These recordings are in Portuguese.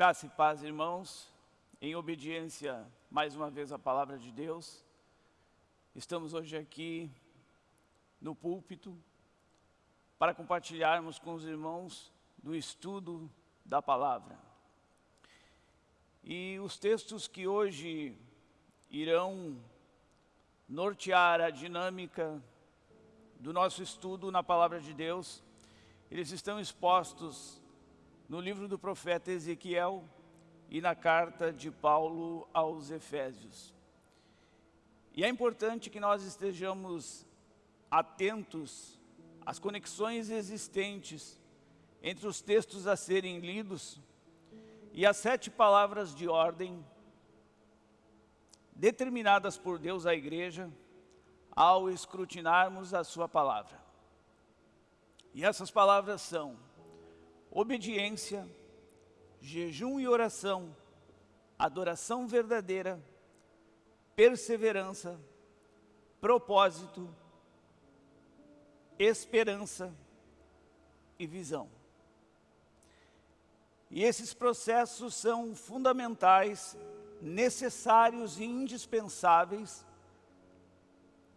Graça e paz, irmãos, em obediência mais uma vez à palavra de Deus. Estamos hoje aqui no púlpito para compartilharmos com os irmãos do estudo da palavra. E os textos que hoje irão nortear a dinâmica do nosso estudo na palavra de Deus, eles estão expostos no livro do profeta Ezequiel e na carta de Paulo aos Efésios. E é importante que nós estejamos atentos às conexões existentes entre os textos a serem lidos e as sete palavras de ordem determinadas por Deus à igreja ao escrutinarmos a sua palavra. E essas palavras são obediência, jejum e oração, adoração verdadeira, perseverança, propósito, esperança e visão. E esses processos são fundamentais, necessários e indispensáveis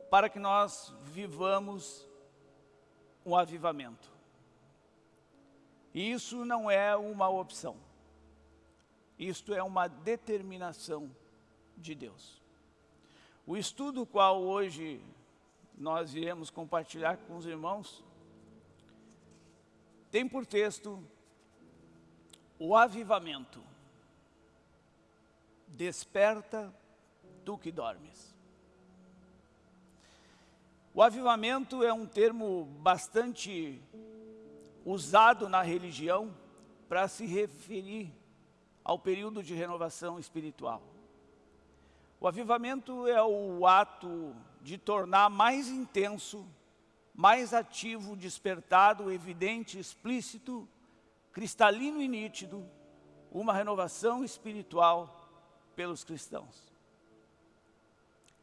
para que nós vivamos um avivamento. Isso não é uma opção. Isto é uma determinação de Deus. O estudo qual hoje nós iremos compartilhar com os irmãos tem por texto o avivamento. Desperta tu que dormes. O avivamento é um termo bastante usado na religião para se referir ao período de renovação espiritual. O avivamento é o ato de tornar mais intenso, mais ativo, despertado, evidente, explícito, cristalino e nítido, uma renovação espiritual pelos cristãos.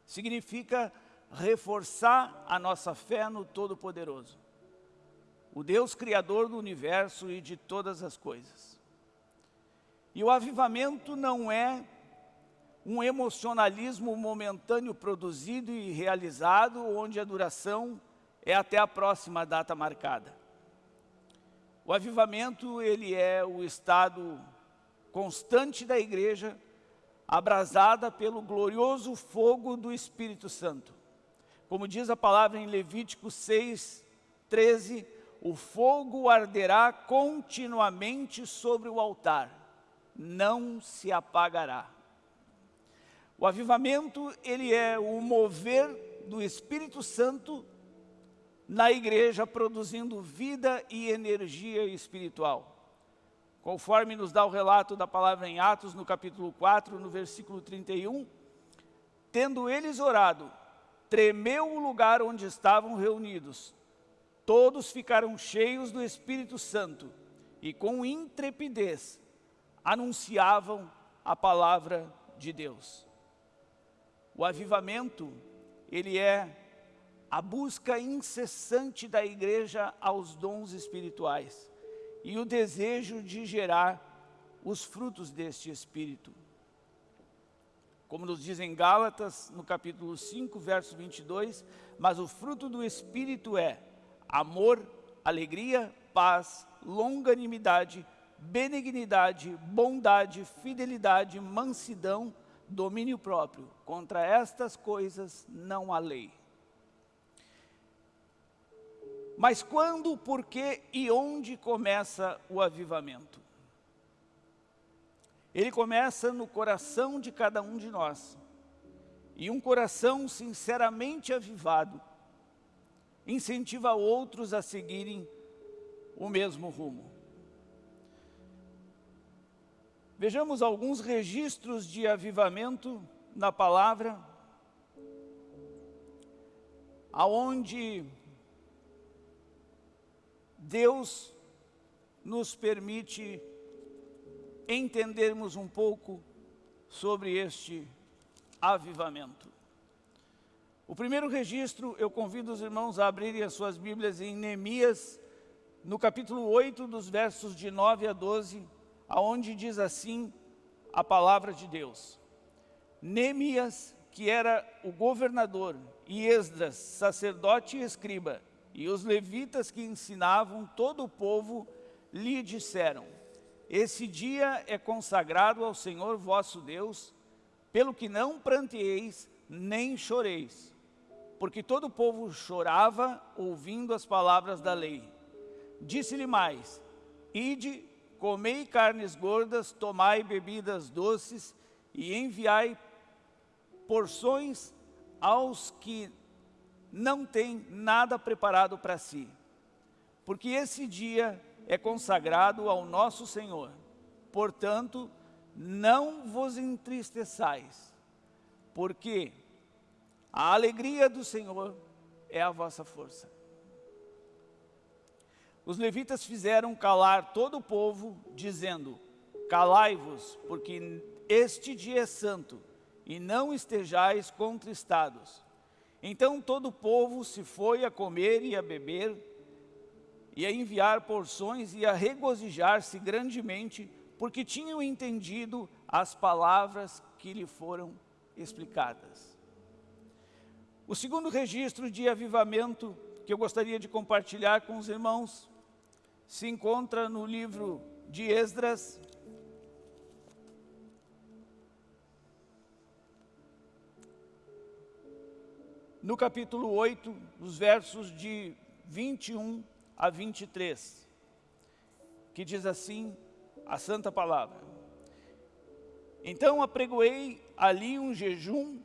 Significa reforçar a nossa fé no Todo-Poderoso o Deus Criador do universo e de todas as coisas. E o avivamento não é um emocionalismo momentâneo produzido e realizado, onde a duração é até a próxima data marcada. O avivamento, ele é o estado constante da igreja, abrasada pelo glorioso fogo do Espírito Santo. Como diz a palavra em Levítico 6, 13, o fogo arderá continuamente sobre o altar, não se apagará. O avivamento, ele é o mover do Espírito Santo na igreja, produzindo vida e energia espiritual. Conforme nos dá o relato da palavra em Atos, no capítulo 4, no versículo 31, tendo eles orado, tremeu o lugar onde estavam reunidos, todos ficaram cheios do Espírito Santo e com intrepidez anunciavam a palavra de Deus. O avivamento, ele é a busca incessante da igreja aos dons espirituais e o desejo de gerar os frutos deste Espírito. Como nos diz em Gálatas, no capítulo 5, verso 22, mas o fruto do Espírito é amor, alegria, paz, longanimidade, benignidade, bondade, fidelidade, mansidão, domínio próprio. Contra estas coisas não há lei. Mas quando, por que e onde começa o avivamento? Ele começa no coração de cada um de nós. E um coração sinceramente avivado incentiva outros a seguirem o mesmo rumo. Vejamos alguns registros de avivamento na palavra, aonde Deus nos permite entendermos um pouco sobre este avivamento. O primeiro registro, eu convido os irmãos a abrirem as suas Bíblias em Neemias, no capítulo 8, dos versos de 9 a 12, aonde diz assim a palavra de Deus. Neemias, que era o governador, e Esdras, sacerdote e escriba, e os levitas que ensinavam todo o povo, lhe disseram, esse dia é consagrado ao Senhor vosso Deus, pelo que não pranteeis, nem choreis. Porque todo o povo chorava, ouvindo as palavras da lei. Disse-lhe mais, Ide, comei carnes gordas, tomai bebidas doces, e enviai porções aos que não têm nada preparado para si. Porque esse dia é consagrado ao nosso Senhor. Portanto, não vos entristeçais, porque a alegria do Senhor é a vossa força. Os levitas fizeram calar todo o povo, dizendo, calai-vos, porque este dia é santo, e não estejais contristados. Então todo o povo se foi a comer e a beber, e a enviar porções e a regozijar-se grandemente, porque tinham entendido as palavras que lhe foram explicadas. O segundo registro de avivamento que eu gostaria de compartilhar com os irmãos se encontra no livro de Esdras, no capítulo 8, nos versos de 21 a 23, que diz assim a santa palavra. Então apregoei ali um jejum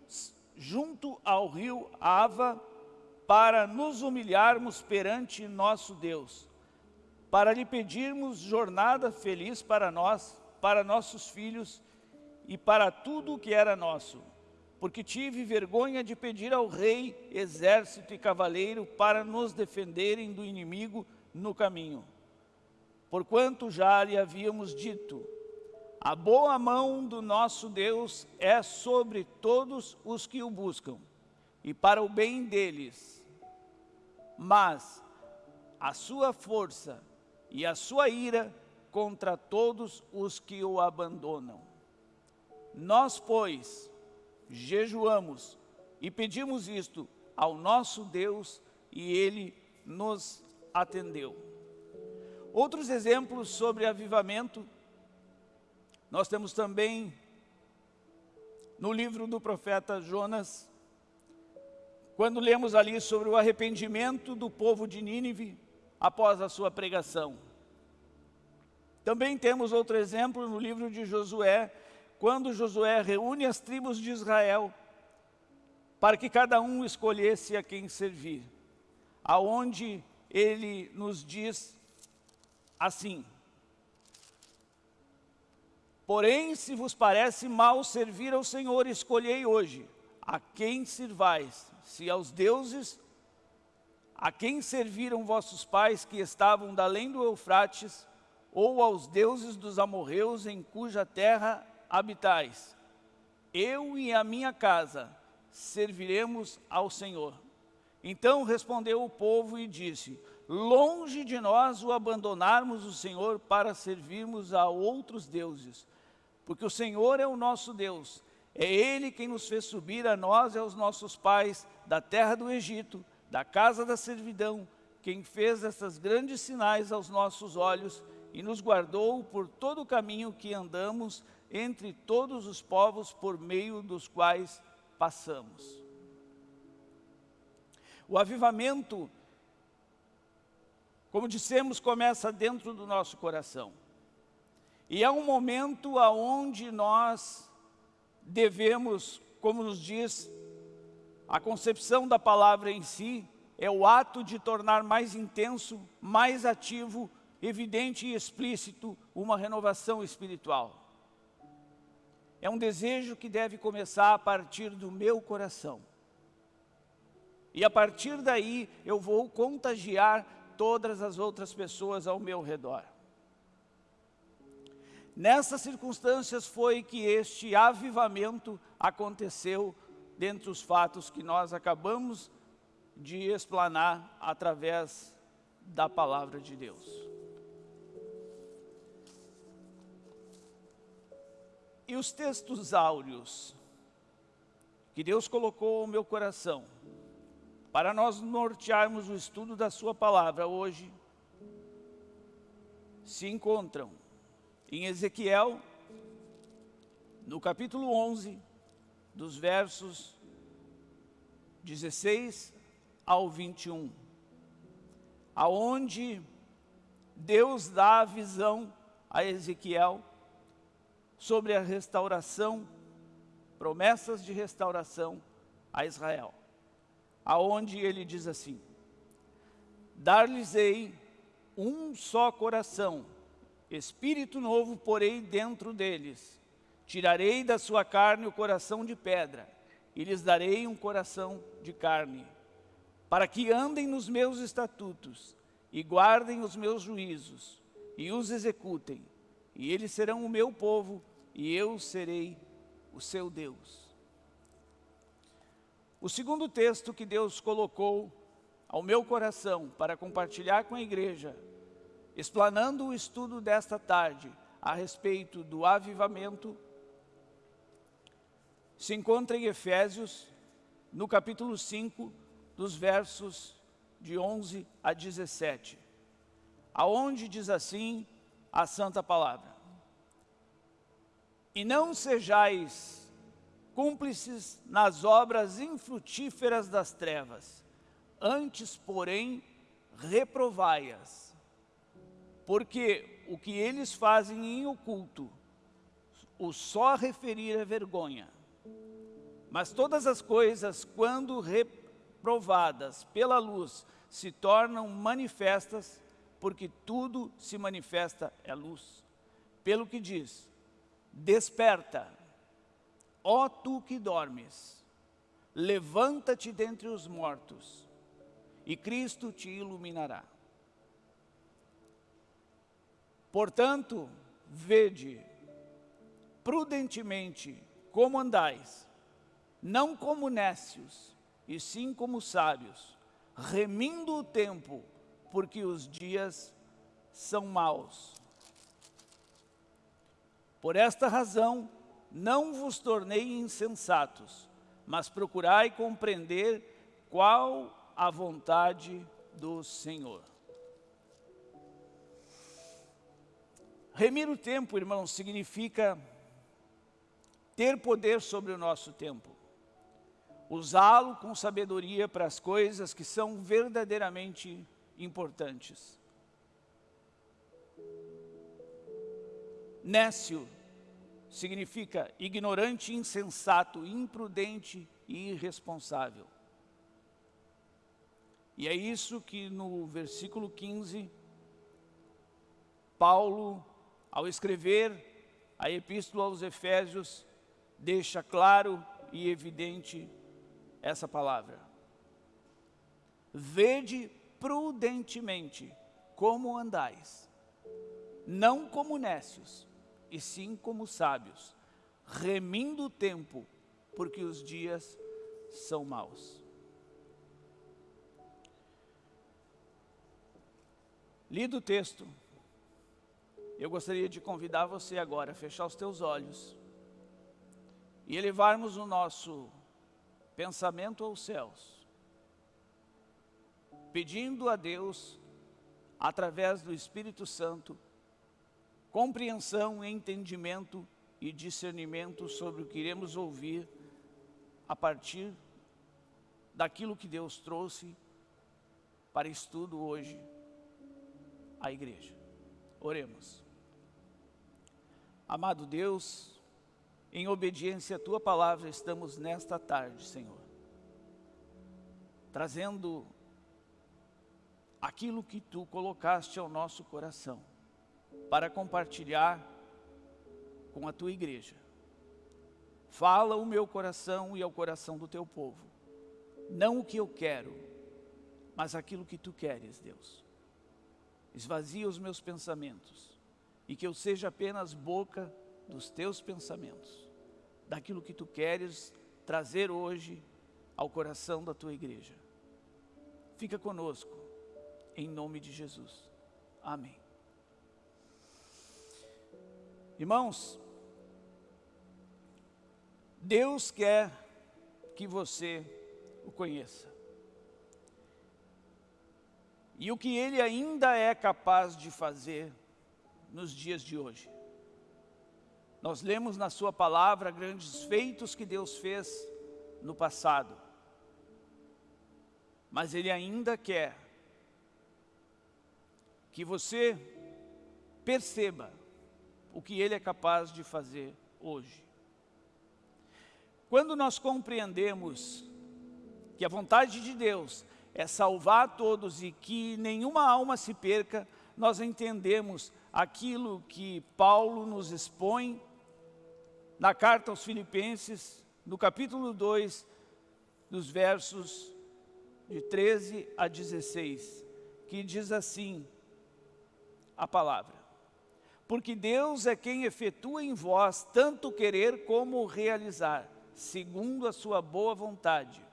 junto ao rio Ava para nos humilharmos perante nosso Deus, para lhe pedirmos jornada feliz para nós, para nossos filhos e para tudo o que era nosso porque tive vergonha de pedir ao rei, exército e cavaleiro para nos defenderem do inimigo no caminho. Porquanto já lhe havíamos dito, a boa mão do nosso Deus é sobre todos os que o buscam, e para o bem deles. Mas a sua força e a sua ira contra todos os que o abandonam. Nós, pois, jejuamos e pedimos isto ao nosso Deus e Ele nos atendeu. Outros exemplos sobre avivamento, nós temos também no livro do profeta Jonas, quando lemos ali sobre o arrependimento do povo de Nínive após a sua pregação. Também temos outro exemplo no livro de Josué, quando Josué reúne as tribos de Israel para que cada um escolhesse a quem servir, aonde ele nos diz assim, Porém, se vos parece mal servir ao Senhor, escolhei hoje a quem sirvais, se aos deuses a quem serviram vossos pais que estavam da além do Eufrates, ou aos deuses dos amorreus em cuja terra habitais. Eu e a minha casa serviremos ao Senhor. Então respondeu o povo e disse, longe de nós o abandonarmos o Senhor para servirmos a outros deuses, porque o Senhor é o nosso Deus, é Ele quem nos fez subir a nós e aos nossos pais da terra do Egito, da casa da servidão, quem fez essas grandes sinais aos nossos olhos e nos guardou por todo o caminho que andamos entre todos os povos por meio dos quais passamos. O avivamento, como dissemos, começa dentro do nosso coração. E é um momento aonde nós devemos, como nos diz a concepção da palavra em si, é o ato de tornar mais intenso, mais ativo, evidente e explícito uma renovação espiritual. É um desejo que deve começar a partir do meu coração. E a partir daí eu vou contagiar todas as outras pessoas ao meu redor. Nessas circunstâncias foi que este avivamento aconteceu dentre os fatos que nós acabamos de explanar através da palavra de Deus. E os textos áureos que Deus colocou no meu coração para nós nortearmos o estudo da sua palavra hoje se encontram em Ezequiel, no capítulo 11, dos versos 16 ao 21, aonde Deus dá a visão a Ezequiel sobre a restauração, promessas de restauração a Israel, aonde ele diz assim, dar-lhes-ei um só coração, espírito novo porei dentro deles, tirarei da sua carne o coração de pedra, e lhes darei um coração de carne, para que andem nos meus estatutos, e guardem os meus juízos, e os executem, e eles serão o meu povo, e eu serei o seu Deus. O segundo texto que Deus colocou ao meu coração para compartilhar com a igreja, explanando o estudo desta tarde a respeito do avivamento, se encontra em Efésios, no capítulo 5, dos versos de 11 a 17, aonde diz assim a santa palavra. E não sejais cúmplices nas obras infrutíferas das trevas, antes, porém, reprovai-as. Porque o que eles fazem em oculto, o só referir é vergonha. Mas todas as coisas, quando reprovadas pela luz, se tornam manifestas, porque tudo se manifesta é luz. Pelo que diz, desperta, ó tu que dormes, levanta-te dentre os mortos, e Cristo te iluminará. Portanto, vede prudentemente como andais, não como nécios, e sim como sábios, remindo o tempo, porque os dias são maus. Por esta razão, não vos tornei insensatos, mas procurai compreender qual a vontade do Senhor. Remir o tempo, irmãos, significa ter poder sobre o nosso tempo. Usá-lo com sabedoria para as coisas que são verdadeiramente importantes. Nécio significa ignorante, insensato, imprudente e irresponsável. E é isso que no versículo 15, Paulo, ao escrever a epístola aos Efésios, deixa claro e evidente essa palavra. Vede prudentemente como andais, não como nécios, e sim como sábios, remindo o tempo, porque os dias são maus. Lido o texto, eu gostaria de convidar você agora a fechar os teus olhos e elevarmos o nosso pensamento aos céus, pedindo a Deus, através do Espírito Santo, compreensão, entendimento e discernimento sobre o que iremos ouvir a partir daquilo que Deus trouxe para estudo hoje a igreja. Oremos. Amado Deus, em obediência à Tua palavra, estamos nesta tarde, Senhor, trazendo aquilo que Tu colocaste ao nosso coração, para compartilhar com a Tua igreja. Fala o meu coração e ao coração do Teu povo, não o que eu quero, mas aquilo que Tu queres, Deus. Esvazia os meus pensamentos e que eu seja apenas boca dos teus pensamentos, daquilo que tu queres trazer hoje ao coração da tua igreja. Fica conosco, em nome de Jesus. Amém. Irmãos, Deus quer que você o conheça. E o que Ele ainda é capaz de fazer nos dias de hoje. Nós lemos na sua palavra grandes feitos que Deus fez no passado. Mas Ele ainda quer que você perceba o que Ele é capaz de fazer hoje. Quando nós compreendemos que a vontade de Deus é salvar todos e que nenhuma alma se perca, nós entendemos aquilo que Paulo nos expõe na carta aos Filipenses, no capítulo 2, dos versos de 13 a 16, que diz assim a palavra. Porque Deus é quem efetua em vós tanto querer como realizar, segundo a sua boa vontade.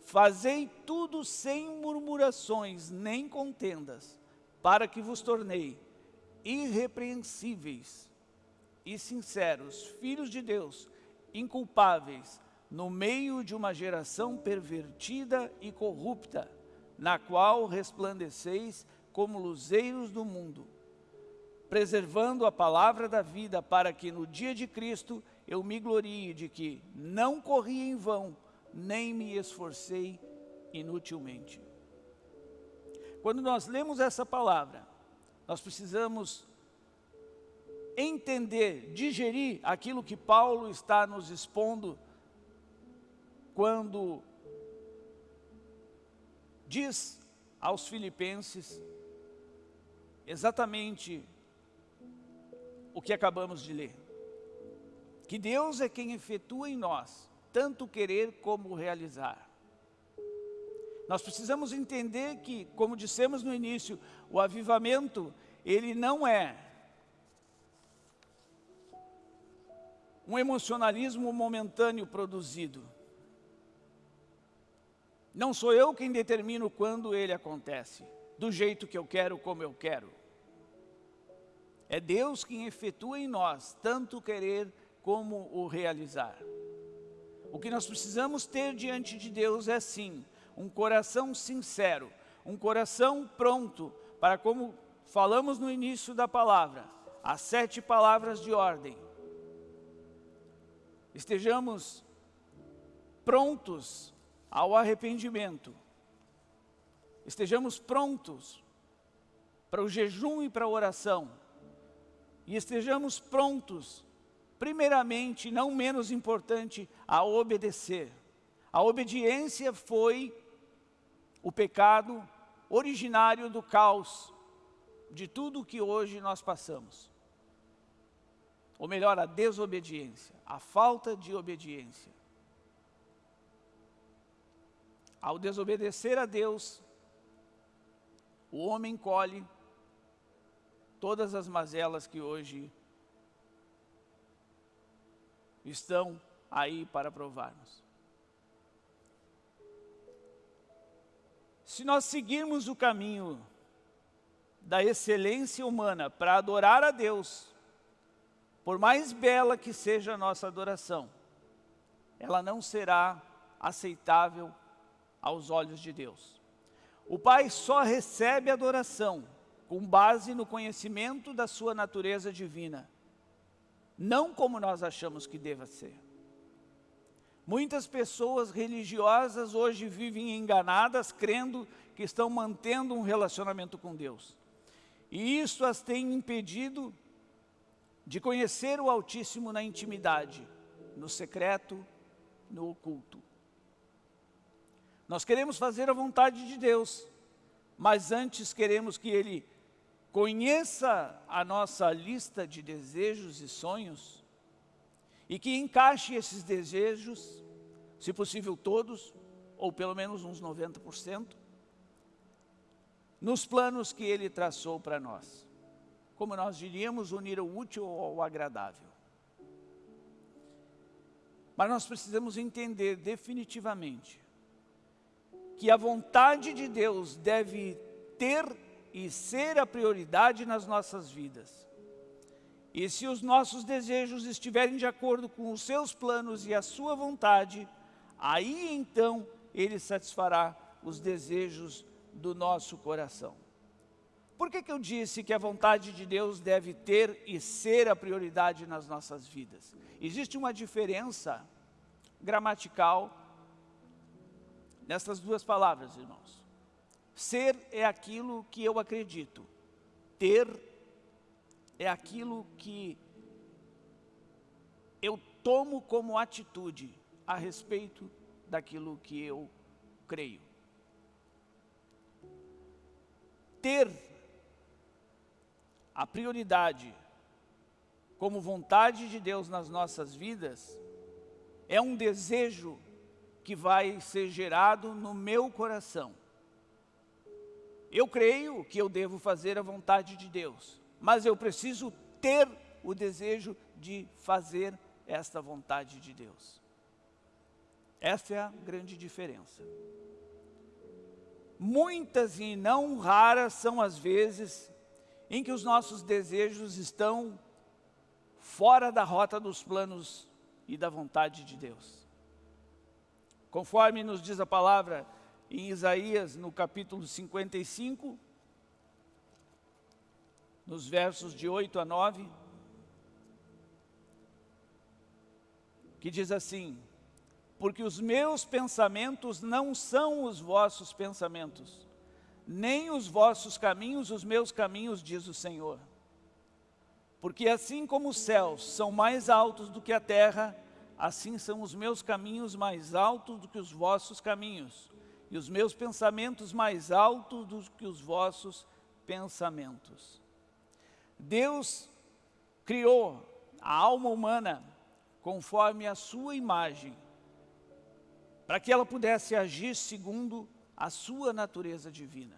Fazei tudo sem murmurações nem contendas, para que vos tornei irrepreensíveis e sinceros, filhos de Deus, inculpáveis, no meio de uma geração pervertida e corrupta, na qual resplandeceis como luzeiros do mundo, preservando a palavra da vida, para que no dia de Cristo eu me glorie de que não corri em vão, nem me esforcei inutilmente. Quando nós lemos essa palavra, nós precisamos entender, digerir aquilo que Paulo está nos expondo quando diz aos filipenses exatamente o que acabamos de ler. Que Deus é quem efetua em nós, tanto querer como realizar. Nós precisamos entender que, como dissemos no início, o avivamento, ele não é um emocionalismo momentâneo produzido. Não sou eu quem determino quando ele acontece, do jeito que eu quero, como eu quero. É Deus quem efetua em nós, tanto querer como o realizar. O que nós precisamos ter diante de Deus é sim, um coração sincero, um coração pronto para como falamos no início da palavra, as sete palavras de ordem, estejamos prontos ao arrependimento, estejamos prontos para o jejum e para a oração, e estejamos prontos, primeiramente, não menos importante, a obedecer. A obediência foi o pecado originário do caos, de tudo que hoje nós passamos ou melhor, a desobediência, a falta de obediência. Ao desobedecer a Deus, o homem colhe todas as mazelas que hoje estão aí para provar-nos. Se nós seguirmos o caminho da excelência humana para adorar a Deus, por mais bela que seja a nossa adoração, ela não será aceitável aos olhos de Deus. O Pai só recebe adoração com base no conhecimento da sua natureza divina, não como nós achamos que deva ser. Muitas pessoas religiosas hoje vivem enganadas, crendo que estão mantendo um relacionamento com Deus. E isso as tem impedido de conhecer o Altíssimo na intimidade, no secreto, no oculto. Nós queremos fazer a vontade de Deus, mas antes queremos que Ele conheça a nossa lista de desejos e sonhos e que encaixe esses desejos, se possível todos, ou pelo menos uns 90%, nos planos que Ele traçou para nós como nós diríamos, unir o útil ao agradável. Mas nós precisamos entender definitivamente que a vontade de Deus deve ter e ser a prioridade nas nossas vidas. E se os nossos desejos estiverem de acordo com os seus planos e a sua vontade, aí então ele satisfará os desejos do nosso coração. Por que, que eu disse que a vontade de Deus deve ter e ser a prioridade nas nossas vidas? Existe uma diferença gramatical nessas duas palavras, irmãos. Ser é aquilo que eu acredito. Ter é aquilo que eu tomo como atitude a respeito daquilo que eu creio. Ter a prioridade como vontade de Deus nas nossas vidas é um desejo que vai ser gerado no meu coração. Eu creio que eu devo fazer a vontade de Deus, mas eu preciso ter o desejo de fazer esta vontade de Deus. Essa é a grande diferença. Muitas e não raras são as vezes em que os nossos desejos estão fora da rota dos planos e da vontade de Deus. Conforme nos diz a palavra em Isaías, no capítulo 55, nos versos de 8 a 9, que diz assim, porque os meus pensamentos não são os vossos pensamentos, nem os vossos caminhos os meus caminhos, diz o Senhor. Porque assim como os céus são mais altos do que a terra, assim são os meus caminhos mais altos do que os vossos caminhos, e os meus pensamentos mais altos do que os vossos pensamentos. Deus criou a alma humana conforme a sua imagem, para que ela pudesse agir segundo a sua natureza divina.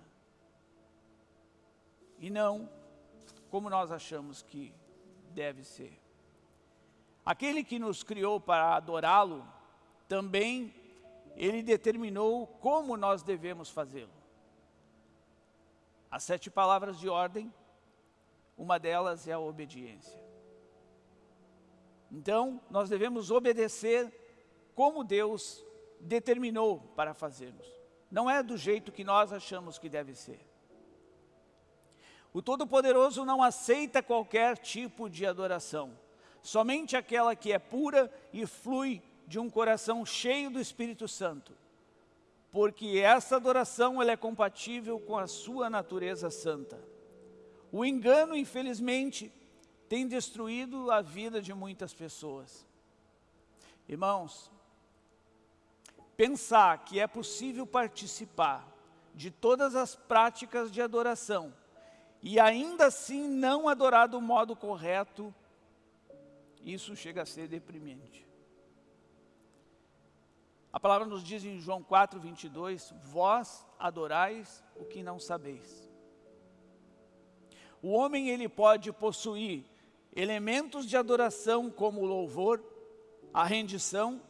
E não como nós achamos que deve ser. Aquele que nos criou para adorá-lo, também ele determinou como nós devemos fazê-lo. As sete palavras de ordem, uma delas é a obediência. Então, nós devemos obedecer como Deus determinou para fazermos. Não é do jeito que nós achamos que deve ser. O Todo-Poderoso não aceita qualquer tipo de adoração somente aquela que é pura e flui de um coração cheio do Espírito Santo, porque essa adoração ela é compatível com a sua natureza santa. O engano, infelizmente, tem destruído a vida de muitas pessoas. Irmãos, pensar que é possível participar de todas as práticas de adoração e ainda assim não adorar do modo correto isso chega a ser deprimente. A palavra nos diz em João 4, 22, vós adorais o que não sabeis. O homem ele pode possuir elementos de adoração como o louvor, a rendição,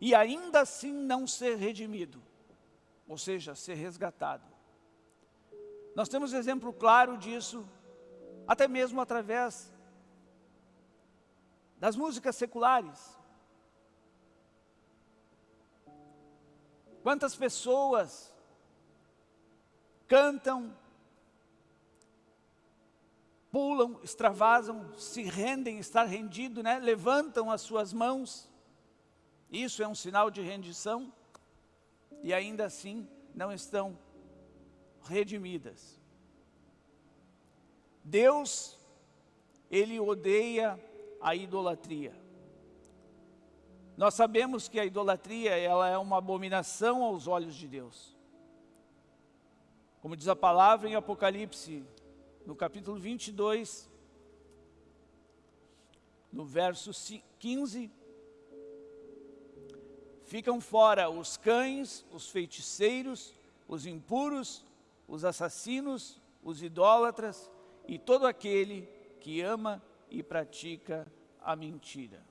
e ainda assim não ser redimido, ou seja, ser resgatado. Nós temos exemplo claro disso, até mesmo através das músicas seculares. Quantas pessoas cantam, pulam, extravasam, se rendem, estar rendido, né? levantam as suas mãos. Isso é um sinal de rendição e ainda assim não estão redimidas. Deus, Ele odeia a idolatria. Nós sabemos que a idolatria ela é uma abominação aos olhos de Deus. Como diz a palavra em Apocalipse, no capítulo 22, no verso 15, ficam fora os cães, os feiticeiros, os impuros, os assassinos, os idólatras e todo aquele que ama e pratica a mentira.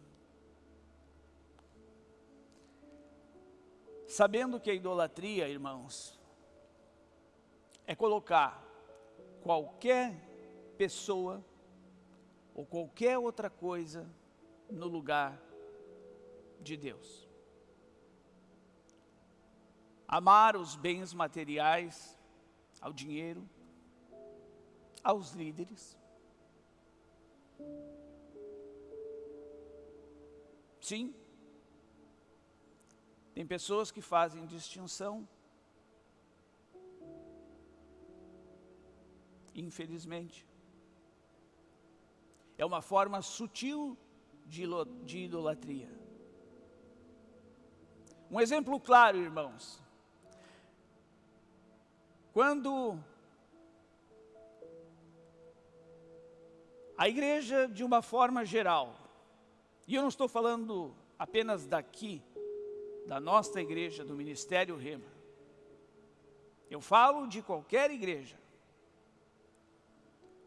Sabendo que a idolatria, irmãos, é colocar qualquer pessoa ou qualquer outra coisa no lugar de Deus. Amar os bens materiais, ao dinheiro, aos líderes. Sim, tem pessoas que fazem distinção, infelizmente. É uma forma sutil de, idolatria. Um exemplo claro, irmãos. Quando a igreja, de uma forma geral, e eu não estou falando apenas daqui, da nossa igreja, do Ministério Rema. Eu falo de qualquer igreja.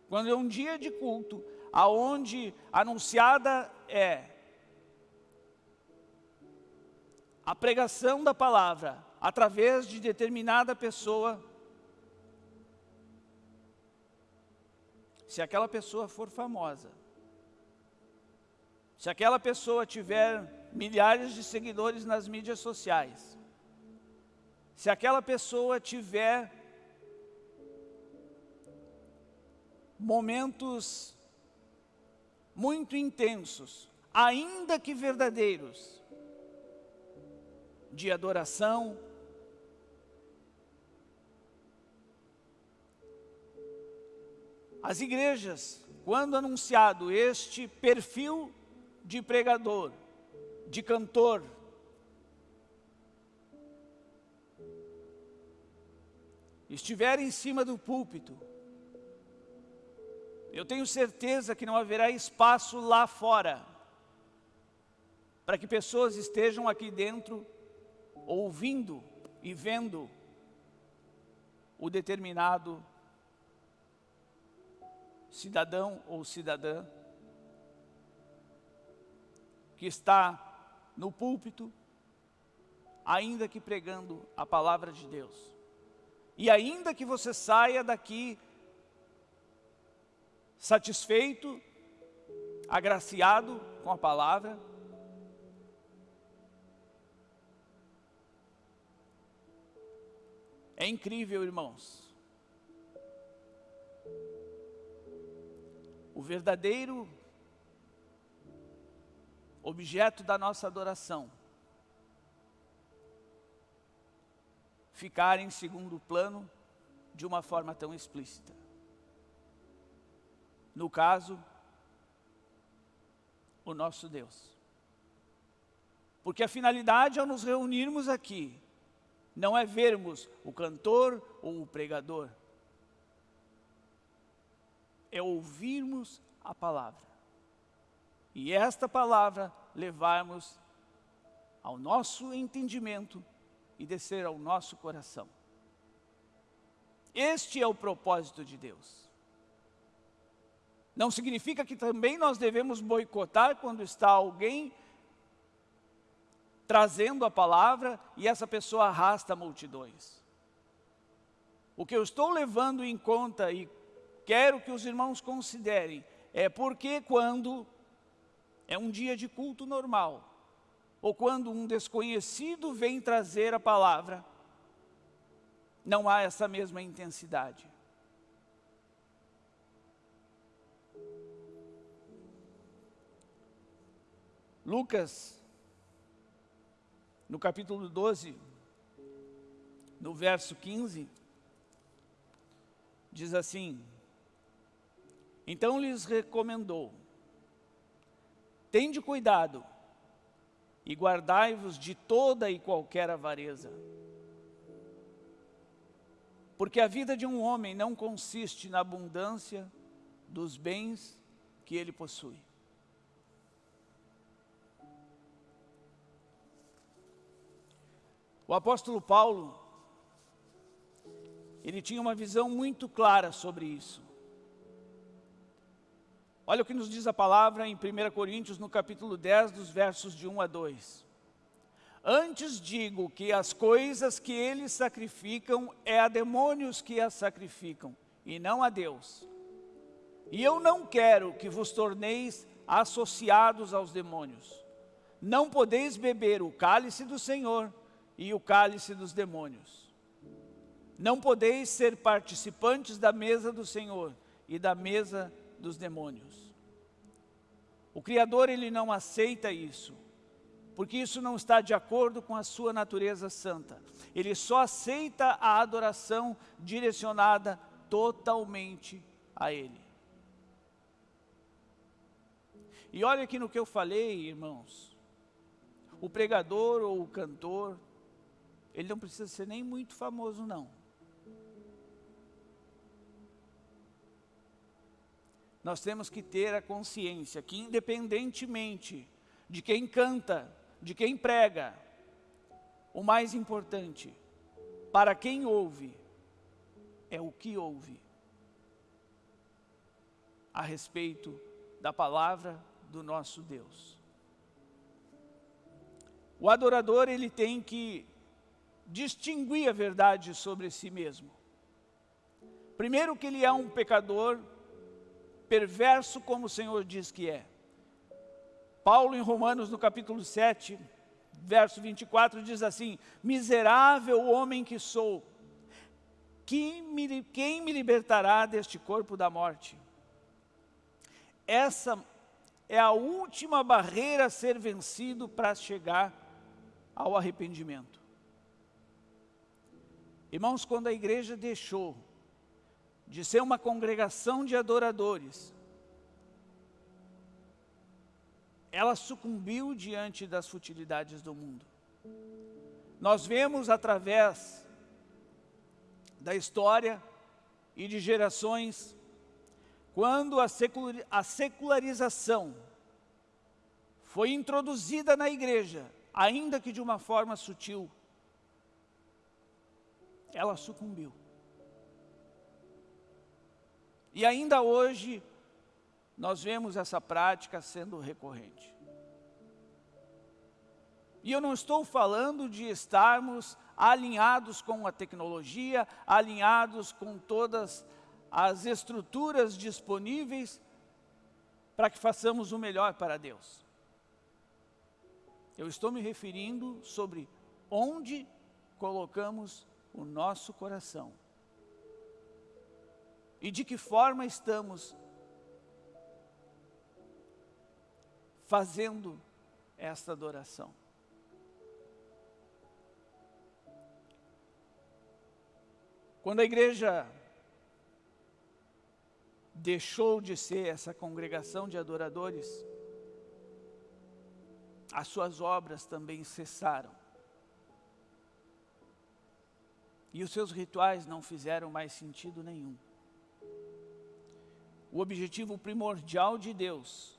Quando é um dia de culto, aonde anunciada é a pregação da palavra através de determinada pessoa, se aquela pessoa for famosa, se aquela pessoa tiver milhares de seguidores nas mídias sociais, se aquela pessoa tiver momentos muito intensos, ainda que verdadeiros, de adoração, As igrejas, quando anunciado este perfil de pregador, de cantor, estiver em cima do púlpito, eu tenho certeza que não haverá espaço lá fora para que pessoas estejam aqui dentro ouvindo e vendo o determinado cidadão ou cidadã que está no púlpito, ainda que pregando a palavra de Deus. E ainda que você saia daqui satisfeito, agraciado com a palavra, É incrível, irmãos. O verdadeiro objeto da nossa adoração ficar em segundo plano de uma forma tão explícita no caso, o nosso Deus. Porque a finalidade ao nos reunirmos aqui, não é vermos o cantor ou o pregador, é ouvirmos a palavra. E esta palavra levarmos ao nosso entendimento e descer ao nosso coração. Este é o propósito de Deus. Não significa que também nós devemos boicotar quando está alguém trazendo a palavra e essa pessoa arrasta multidões. O que eu estou levando em conta e quero que os irmãos considerem é porque quando é um dia de culto normal, ou quando um desconhecido vem trazer a palavra, não há essa mesma intensidade. Lucas, no capítulo 12, no verso 15, diz assim, Então lhes recomendou, Tende cuidado e guardai-vos de toda e qualquer avareza. Porque a vida de um homem não consiste na abundância dos bens que ele possui. O apóstolo Paulo, ele tinha uma visão muito clara sobre isso. Olha o que nos diz a palavra em 1 Coríntios, no capítulo 10, dos versos de 1 a 2. Antes digo que as coisas que eles sacrificam é a demônios que as sacrificam, e não a Deus. E eu não quero que vos torneis associados aos demônios. Não podeis beber o cálice do Senhor e o cálice dos demônios. Não podeis ser participantes da mesa do Senhor e da mesa dos demônios. O Criador, ele não aceita isso, porque isso não está de acordo com a sua natureza santa. Ele só aceita a adoração direcionada totalmente a Ele. E olha aqui no que eu falei, irmãos. O pregador ou o cantor, ele não precisa ser nem muito famoso, não. Nós temos que ter a consciência que, independentemente de quem canta, de quem prega, o mais importante para quem ouve é o que ouve a respeito da palavra do nosso Deus. O adorador, ele tem que distinguir a verdade sobre si mesmo. Primeiro que ele é um pecador perverso como o Senhor diz que é. Paulo em Romanos no capítulo 7, verso 24 diz assim, miserável homem que sou, quem me, quem me libertará deste corpo da morte? Essa é a última barreira a ser vencido para chegar ao arrependimento. Irmãos, quando a igreja deixou de ser uma congregação de adoradores, ela sucumbiu diante das futilidades do mundo. Nós vemos através da história e de gerações quando a, secularização foi introduzida na igreja, ainda que de uma forma sutil, ela sucumbiu. E ainda hoje, nós vemos essa prática sendo recorrente. E eu não estou falando de estarmos alinhados com a tecnologia, alinhados com todas as estruturas disponíveis para que façamos o melhor para Deus. Eu estou me referindo sobre onde colocamos o nosso coração. E de que forma estamos fazendo esta adoração. Quando a igreja deixou de ser essa congregação de adoradores, as suas obras também cessaram. E os seus rituais não fizeram mais sentido nenhum. O objetivo primordial de Deus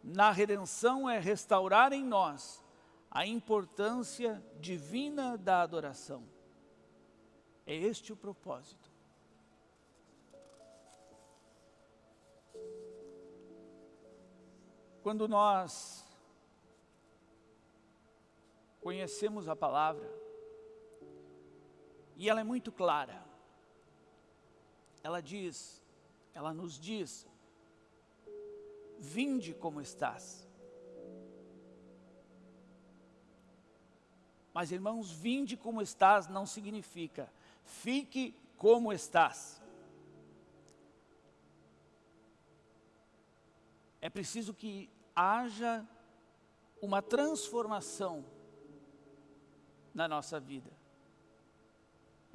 na redenção é restaurar em nós a importância divina da adoração. É este o propósito. Quando nós conhecemos a palavra, e ela é muito clara, ela diz, ela nos diz, vinde como estás. Mas irmãos, vinde como estás não significa, fique como estás. É preciso que haja uma transformação na nossa vida.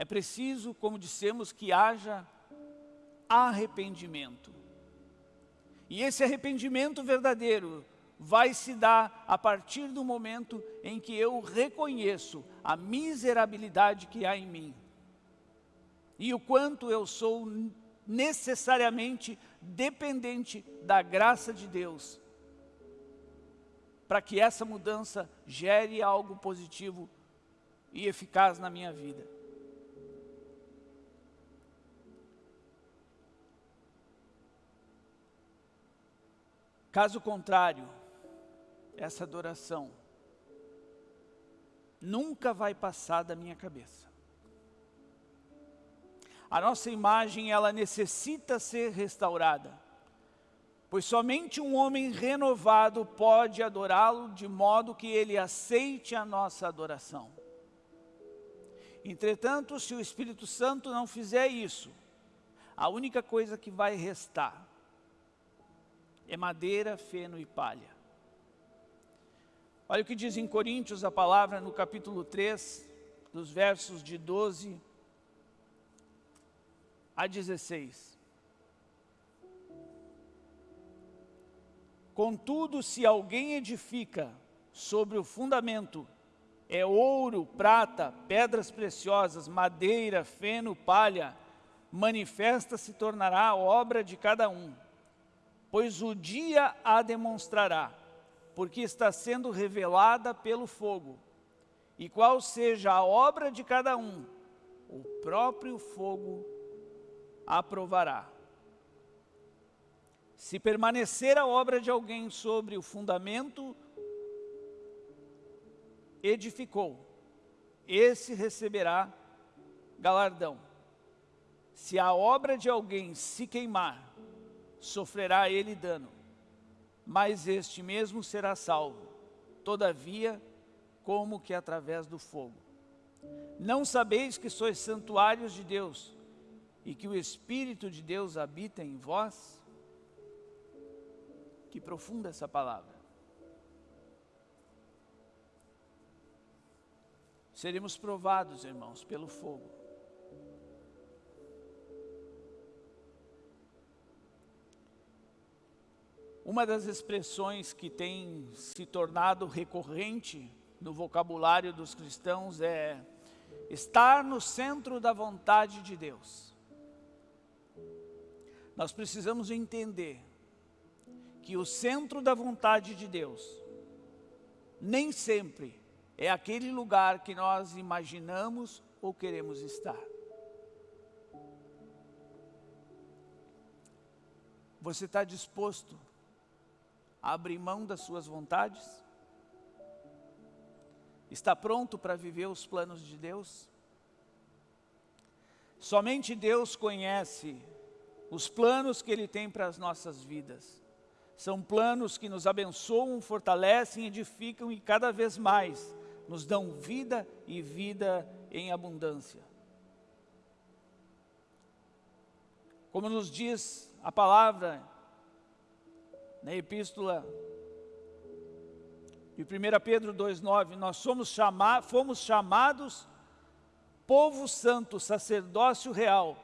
É preciso, como dissemos, que haja arrependimento. E esse arrependimento verdadeiro vai se dar a partir do momento em que eu reconheço a miserabilidade que há em mim. E o quanto eu sou necessariamente dependente da graça de Deus para que essa mudança gere algo positivo e eficaz na minha vida. Caso contrário, essa adoração nunca vai passar da minha cabeça. a nossa imagem ela necessita ser restaurada. Pois somente um homem renovado pode adorá-lo de modo que ele aceite a nossa adoração. Entretanto, se o Espírito Santo não fizer isso, a única coisa que vai restar é madeira, feno e palha. Olha o que diz em Coríntios a palavra no capítulo 3, dos versos de 12 a 16. Contudo, se alguém edifica sobre o fundamento, é ouro, prata, pedras preciosas, madeira, feno, palha, manifesta se tornará a obra de cada um, pois o dia a demonstrará, porque está sendo revelada pelo fogo. E qual seja a obra de cada um, o próprio fogo aprovará. Se permanecer a obra de alguém sobre o fundamento, edificou, esse receberá galardão. Se a obra de alguém se queimar, sofrerá ele dano, mas este mesmo será salvo, todavia, como que através do fogo. Não sabeis que sois santuários de Deus e que o Espírito de Deus habita em vós? Que profunda essa palavra. Seremos provados, irmãos, pelo fogo. Uma das expressões que tem se tornado recorrente no vocabulário dos cristãos é estar no centro da vontade de Deus. Nós precisamos entender que o centro da vontade de Deus nem sempre é aquele lugar que nós imaginamos ou queremos estar. Você está disposto abrir mão das suas vontades? Está pronto para viver os planos de Deus? Somente Deus conhece os planos que Ele tem para as nossas vidas. São planos que nos abençoam, fortalecem, edificam e cada vez mais nos dão vida e vida em abundância. Como nos diz a palavra na epístola de 1 Pedro 2,9, nós somos chama fomos chamados povo santo, sacerdócio real,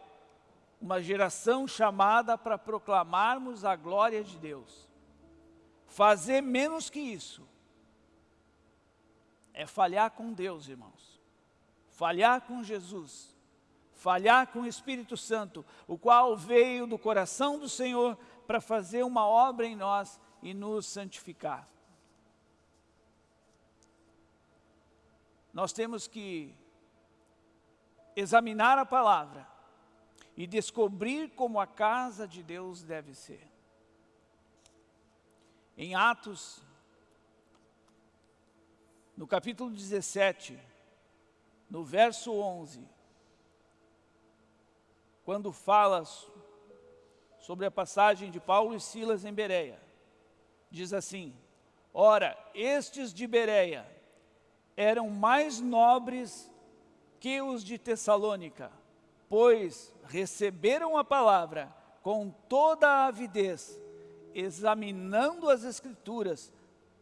uma geração chamada para proclamarmos a glória de Deus. Fazer menos que isso é falhar com Deus, irmãos. Falhar com Jesus. Falhar com o Espírito Santo, o qual veio do coração do Senhor para fazer uma obra em nós e nos santificar. Nós temos que examinar a palavra e descobrir como a casa de Deus deve ser. Em Atos, no capítulo 17, no verso 11, quando fala sobre a passagem de Paulo e Silas em Bereia, diz assim, Ora, estes de Bereia eram mais nobres que os de Tessalônica, pois receberam a palavra com toda a avidez examinando as Escrituras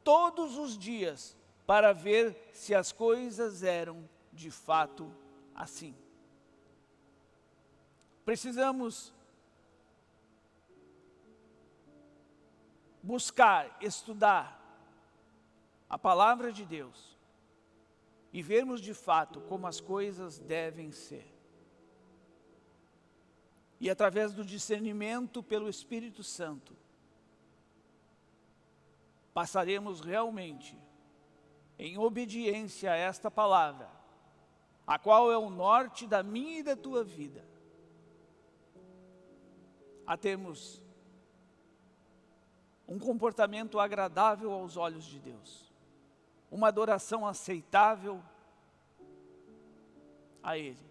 todos os dias para ver se as coisas eram de fato assim. Precisamos buscar, estudar a palavra de Deus e vermos de fato como as coisas devem ser. E através do discernimento pelo Espírito Santo, passaremos realmente em obediência a esta palavra, a qual é o norte da minha e da tua vida, a termos um comportamento agradável aos olhos de Deus, uma adoração aceitável a Ele.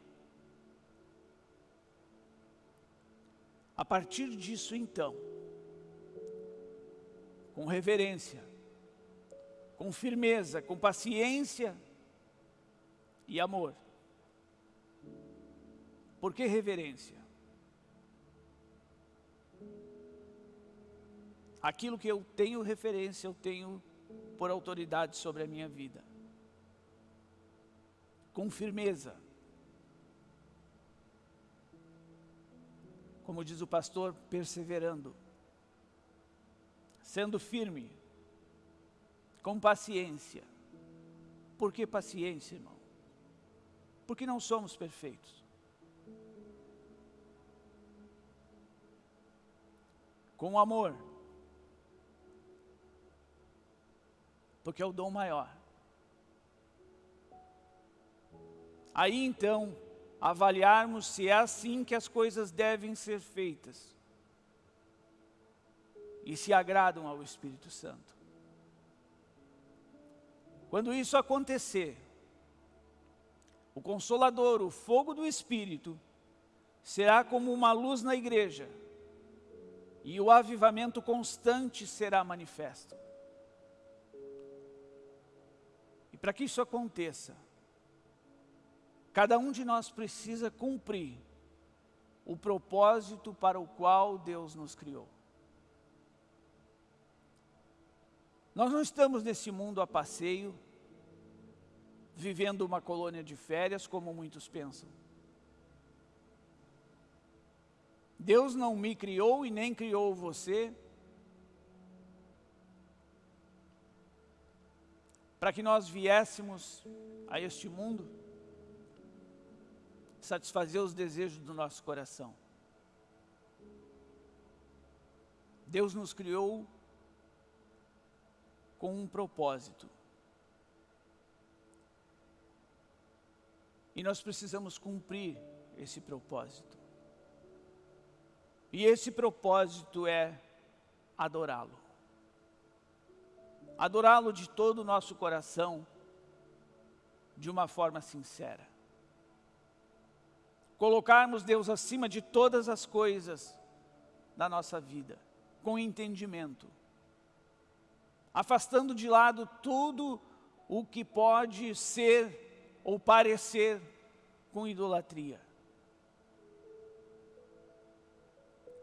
A partir disso, então, com reverência, com firmeza, com paciência e amor. Por que reverência? Aquilo que eu tenho referência, eu tenho por autoridade sobre a minha vida. Com firmeza. Como diz o pastor, perseverando. Sendo firme. Com paciência. Por que paciência, irmão? Porque não somos perfeitos. Com amor. Porque é o dom maior. Aí então, avaliarmos se é assim que as coisas devem ser feitas. E se agradam ao Espírito Santo. Quando isso acontecer, o Consolador, o fogo do Espírito, será como uma luz na igreja, e o avivamento constante será manifesto. Para que isso aconteça, cada um de nós precisa cumprir o propósito para o qual Deus nos criou. Nós não estamos nesse mundo a passeio, vivendo uma colônia de férias, como muitos pensam. Deus não me criou e nem criou você para que nós viéssemos a este mundo satisfazer os desejos do nosso coração. Deus nos criou com um propósito. E nós precisamos cumprir esse propósito. E esse propósito é adorá-lo. Adorá-lo de todo o nosso coração, de uma forma sincera. Colocarmos Deus acima de todas as coisas da nossa vida, com entendimento. Afastando de lado tudo o que pode ser ou parecer com idolatria.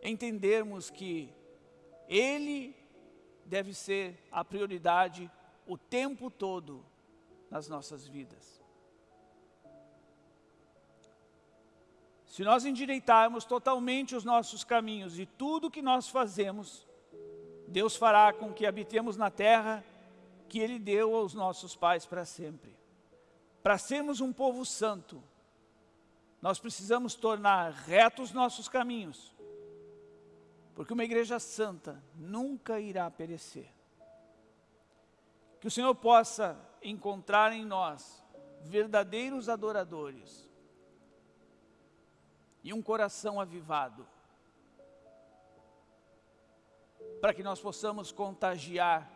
Entendermos que Ele deve ser a prioridade o tempo todo nas nossas vidas. Se nós endireitarmos totalmente os nossos caminhos e tudo que nós fazemos, Deus fará com que habitemos na terra que Ele deu aos nossos pais para sempre. Para sermos um povo santo, nós precisamos tornar retos nossos caminhos, porque uma igreja santa nunca irá perecer. Que o Senhor possa encontrar em nós verdadeiros adoradores e um coração avivado, para que nós possamos contagiar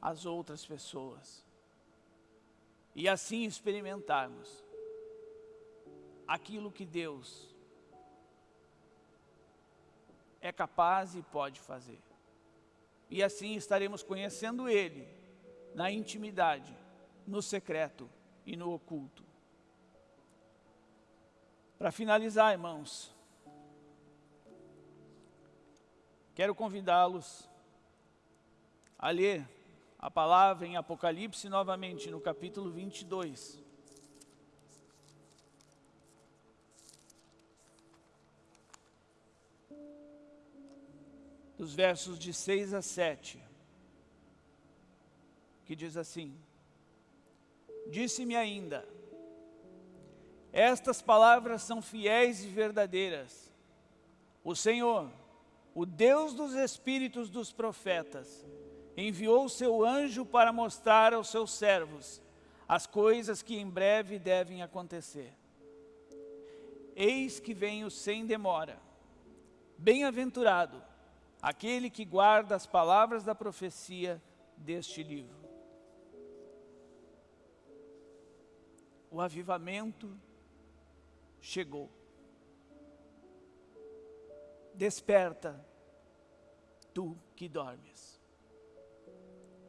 as outras pessoas e assim experimentarmos aquilo que Deus é capaz e pode fazer. E assim estaremos conhecendo Ele na intimidade, no secreto e no oculto. Para finalizar, irmãos, quero convidá-los a ler a palavra em Apocalipse novamente, no capítulo 22. Dos versos de 6 a 7, que diz assim, Disse-me ainda, estas palavras são fiéis e verdadeiras. O Senhor, o Deus dos espíritos dos profetas, enviou seu anjo para mostrar aos seus servos as coisas que em breve devem acontecer. Eis que venho sem demora. Bem-aventurado aquele que guarda as palavras da profecia deste livro. O avivamento chegou. desperta, tu que dormes.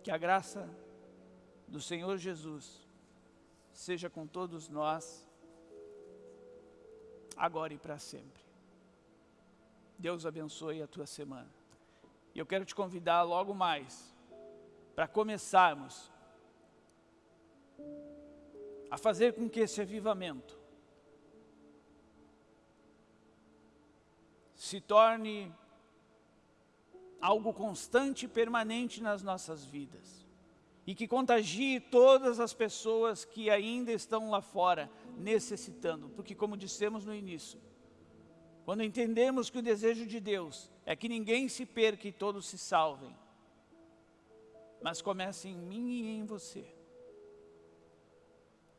Que a graça do Senhor Jesus seja com todos nós, agora e para sempre. Deus abençoe a tua semana. E eu quero te convidar logo mais, para começarmos a fazer com que esse avivamento se torne algo constante e permanente nas nossas vidas e que contagie todas as pessoas que ainda estão lá fora necessitando, porque como dissemos no início, quando entendemos que o desejo de Deus é que ninguém se perca e todos se salvem, mas comece em mim e em você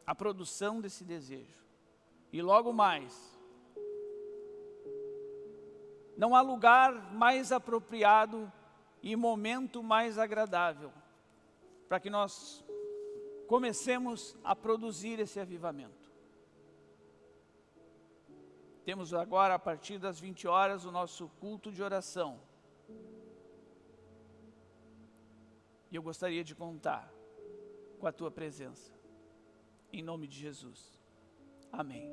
a produção desse desejo. E logo mais, não há lugar mais apropriado e momento mais agradável para que nós comecemos a produzir esse avivamento. Temos agora, a partir das 20 horas, o nosso culto de oração. E eu gostaria de contar com a tua presença. Em nome de Jesus. Amém.